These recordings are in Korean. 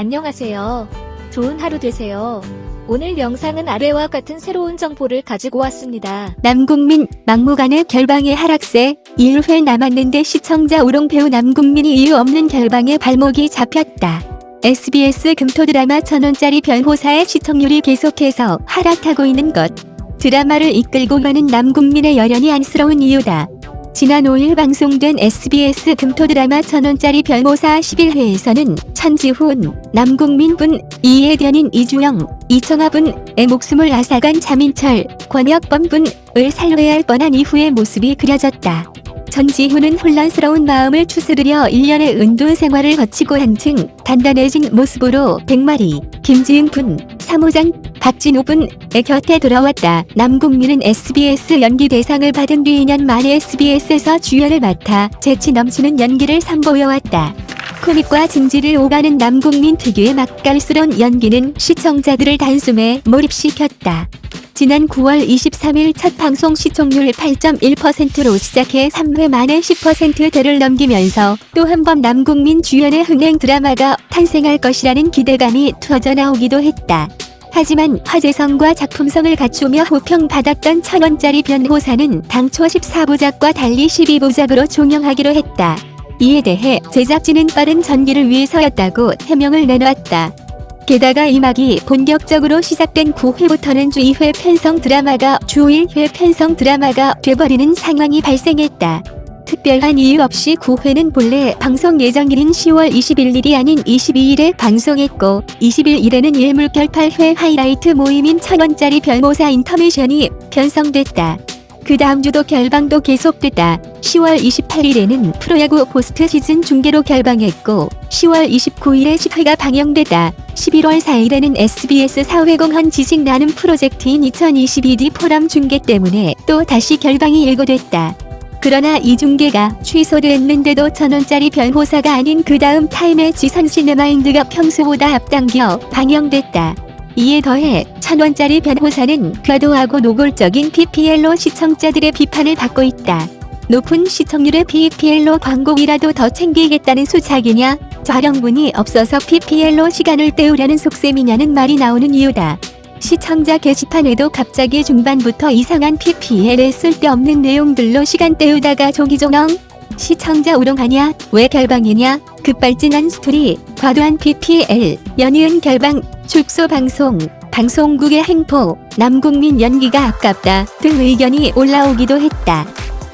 안녕하세요. 좋은 하루 되세요. 오늘 영상은 아래와 같은 새로운 정보를 가지고 왔습니다. 남국민 막무가내 결방의 하락세 1회 남았는데 시청자 우롱 배우 남국민이 이유 없는 결방에 발목이 잡혔다. SBS 금토 드라마 천원짜리 변호사의 시청률이 계속해서 하락하고 있는 것. 드라마를 이끌고 가는 남국민의 열연이 안쓰러운 이유다. 지난 5일 방송된 SBS 금토 드라마 천원짜리 변호사 11회에서는 천지훈, 남국민분, 이혜련인 이주영, 이청아분의 목숨을 앗아간 자민철, 권혁범분을 살려야 할 뻔한 이후의 모습이 그려졌다. 전지훈은 혼란스러운 마음을 추스르려 1년의 은둔 생활을 거치고 한층 단단해진 모습으로 백마리, 김지은 분, 사무장, 박진호분의 곁에 돌아왔다. 남국민은 SBS 연기 대상을 받은 뒤 2년 만에 SBS에서 주연을 맡아 재치 넘치는 연기를 선보여왔다. 코믹과 진지를 오가는 남국민 특유의 맛깔스러운 연기는 시청자들을 단숨에 몰입시켰다. 지난 9월 23일 첫 방송 시청률 8.1%로 시작해 3회 만에 10%대를 넘기면서 또 한 번 남국민 주연의 흥행 드라마가 탄생할 것이라는 기대감이 터져나오기도 했다. 하지만 화제성과 작품성을 갖추며 호평받았던 천원짜리 변호사는 당초 14부작과 달리 12부작으로 종영하기로 했다. 이에 대해 제작진은 빠른 전기를 위해서였다고 해명을 내놓았다. 게다가 2막이 본격적으로 시작된 9회부터는 주 2회 편성 드라마가 주 1회 편성 드라마가 돼버리는 상황이 발생했다. 특별한 이유 없이 9회는 본래 방송 예정일인 10월 21일이 아닌 22일에 방송했고 21일에는 일물결 8회 하이라이트 모임인 천원짜리 변호사 인터미션이 편성됐다. 그 다음 주도 결방도 계속됐다. 10월 28일에는 프로야구 포스트 시즌 중계로 결방했고 10월 29일에 10회가 방영됐다. 11월 4일에는 SBS 사회공헌 지식 나눔 프로젝트인 2022D 포럼 중계 때문에 또 다시 결방이 예고됐다. 그러나 이 중계가 취소됐는데도 천원짜리 변호사가 아닌 그 다음 타임의 지선 시네마인드가 평소보다 앞당겨 방영됐다. 이에 더해 천원짜리 변호사는 과도하고 노골적인 PPL로 시청자들의 비판을 받고 있다. 높은 시청률의 PPL로 광고이라도 더 챙기겠다는 수작이냐? 촬영분이 없어서 PPL로 시간을 때우려는 속셈이냐는 말이 나오는 이유다. 시청자 게시판에도 갑자기 중반부터 이상한 PPL에 쓸데없는 내용들로 시간 때우다가 조기조명 시청자 우롱하냐? 왜 결방이냐? 급발진한 스토리. 과도한 PPL 연이은 결방. 축소 방송. 방송국의 행포 남국민 연기가 아깝다. 등 의견이 올라오기도 했다.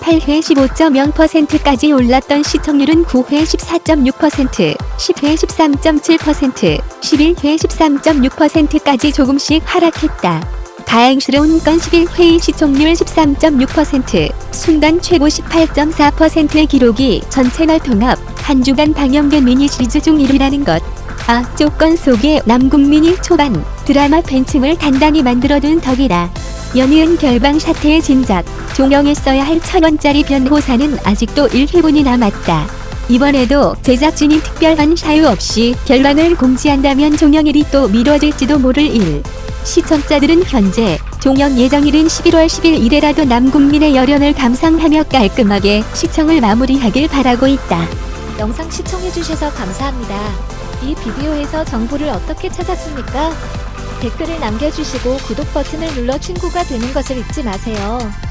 8회 15.0%까지 올랐던 시청률은 9회 14.6%, 10회 13.7%, 11회 13.6%까지 조금씩 하락했다. 다행스러운 건 11회의 시청률 13.6%, 순간 최고 18.4%의 기록이 전 채널 통합 한 주간 방영된 미니 시리즈 중 1위라는 것. 아, 조건 속에 남국민이 초반 드라마 팬층을 단단히 만들어둔 덕이다. 연이은 결방 사태의 진작, 종영했어야 할 천원짜리 변호사는 아직도 1회분이 남았다. 이번에도 제작진이 특별한 사유 없이 결방을 공지한다면 종영일이 또 미뤄질지도 모를 일. 시청자들은 현재 종영 예정일인 11월 10일이라도 남국민의 열연을 감상하며 깔끔하게 시청을 마무리하길 바라고 있다. 영상 시청해주셔서 감사합니다. 이 비디오에서 정보를 어떻게 찾았습니까? 댓글을 남겨주시고 구독 버튼을 눌러 친구가 되는 것을 잊지 마세요.